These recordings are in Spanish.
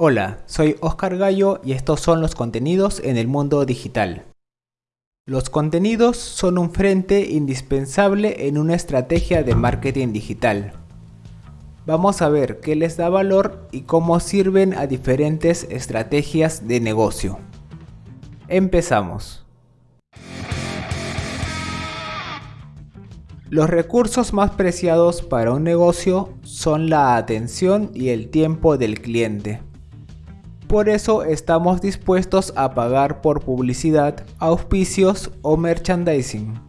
Hola, soy Oscar Gallo y estos son los contenidos en el mundo digital. Los contenidos son un frente indispensable en una estrategia de marketing digital. Vamos a ver qué les da valor y cómo sirven a diferentes estrategias de negocio. Empezamos. Los recursos más preciados para un negocio son la atención y el tiempo del cliente. Por eso estamos dispuestos a pagar por publicidad, auspicios o merchandising.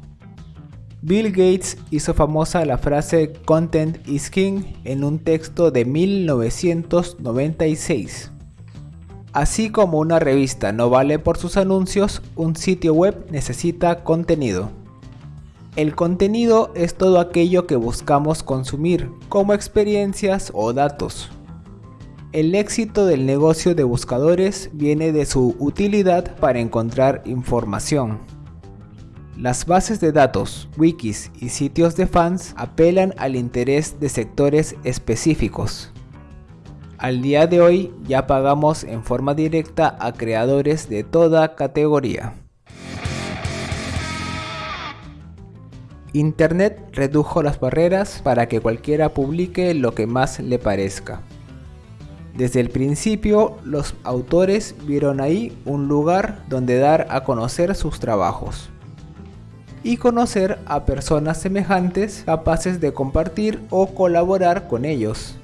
Bill Gates hizo famosa la frase Content is King en un texto de 1996. Así como una revista no vale por sus anuncios, un sitio web necesita contenido. El contenido es todo aquello que buscamos consumir, como experiencias o datos. El éxito del negocio de buscadores viene de su utilidad para encontrar información. Las bases de datos, wikis y sitios de fans apelan al interés de sectores específicos. Al día de hoy ya pagamos en forma directa a creadores de toda categoría. Internet redujo las barreras para que cualquiera publique lo que más le parezca. Desde el principio, los autores vieron ahí un lugar donde dar a conocer sus trabajos y conocer a personas semejantes capaces de compartir o colaborar con ellos.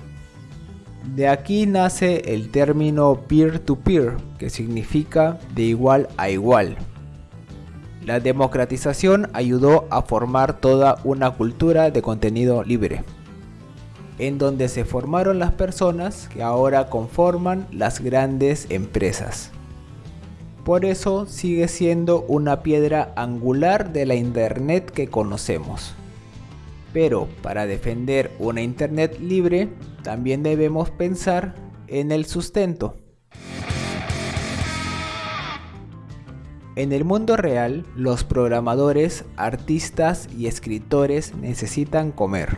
De aquí nace el término peer-to-peer, -peer, que significa de igual a igual. La democratización ayudó a formar toda una cultura de contenido libre en donde se formaron las personas que ahora conforman las grandes empresas. Por eso sigue siendo una piedra angular de la Internet que conocemos. Pero para defender una Internet libre, también debemos pensar en el sustento. En el mundo real, los programadores, artistas y escritores necesitan comer.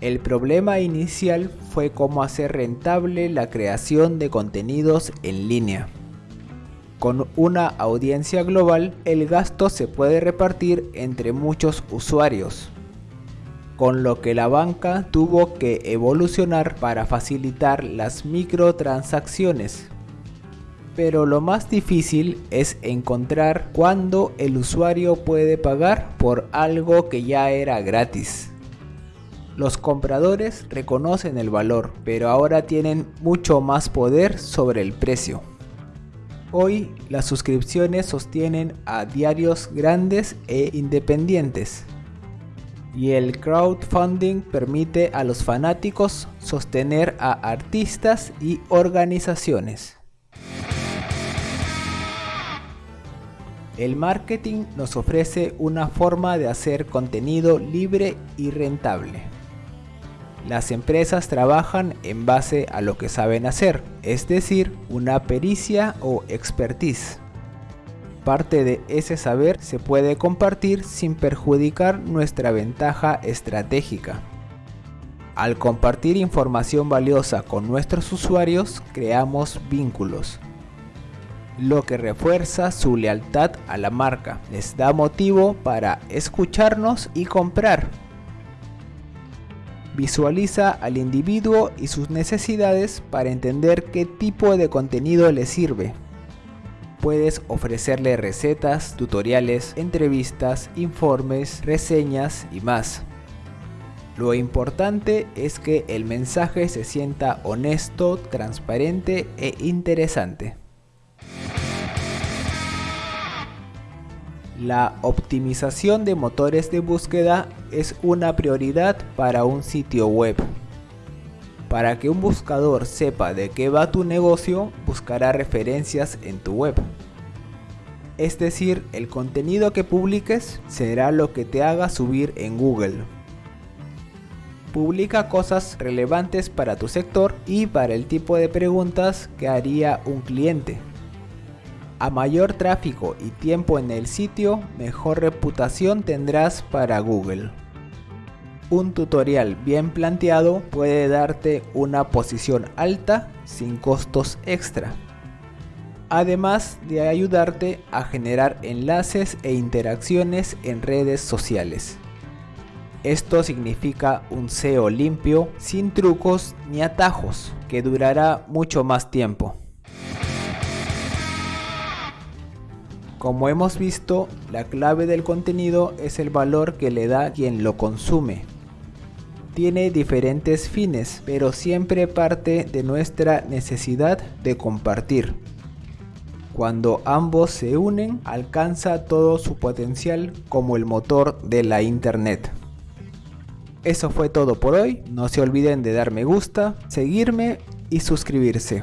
El problema inicial fue cómo hacer rentable la creación de contenidos en línea. Con una audiencia global, el gasto se puede repartir entre muchos usuarios, con lo que la banca tuvo que evolucionar para facilitar las microtransacciones. Pero lo más difícil es encontrar cuándo el usuario puede pagar por algo que ya era gratis. Los compradores reconocen el valor, pero ahora tienen mucho más poder sobre el precio. Hoy las suscripciones sostienen a diarios grandes e independientes. Y el crowdfunding permite a los fanáticos sostener a artistas y organizaciones. El marketing nos ofrece una forma de hacer contenido libre y rentable. Las empresas trabajan en base a lo que saben hacer, es decir, una pericia o expertise. Parte de ese saber se puede compartir sin perjudicar nuestra ventaja estratégica. Al compartir información valiosa con nuestros usuarios, creamos vínculos, lo que refuerza su lealtad a la marca, les da motivo para escucharnos y comprar. Visualiza al individuo y sus necesidades para entender qué tipo de contenido le sirve. Puedes ofrecerle recetas, tutoriales, entrevistas, informes, reseñas y más. Lo importante es que el mensaje se sienta honesto, transparente e interesante. La optimización de motores de búsqueda es una prioridad para un sitio web. Para que un buscador sepa de qué va tu negocio, buscará referencias en tu web. Es decir, el contenido que publiques será lo que te haga subir en Google. Publica cosas relevantes para tu sector y para el tipo de preguntas que haría un cliente. A mayor tráfico y tiempo en el sitio, mejor reputación tendrás para Google. un tutorial bien planteado puede darte una posición alta sin costos extra. Además de ayudarte a generar enlaces e interacciones en redes sociales. Esto significa un SEO limpio, sin trucos ni atajos, que durará mucho más tiempo. Como hemos visto, la clave del contenido es el valor que le da quien lo consume. Tiene diferentes fines, pero siempre parte de nuestra necesidad de compartir. Cuando ambos se unen, alcanza todo su potencial como el motor de la internet. Eso fue todo por hoy, no se olviden de dar me gusta, seguirme y suscribirse.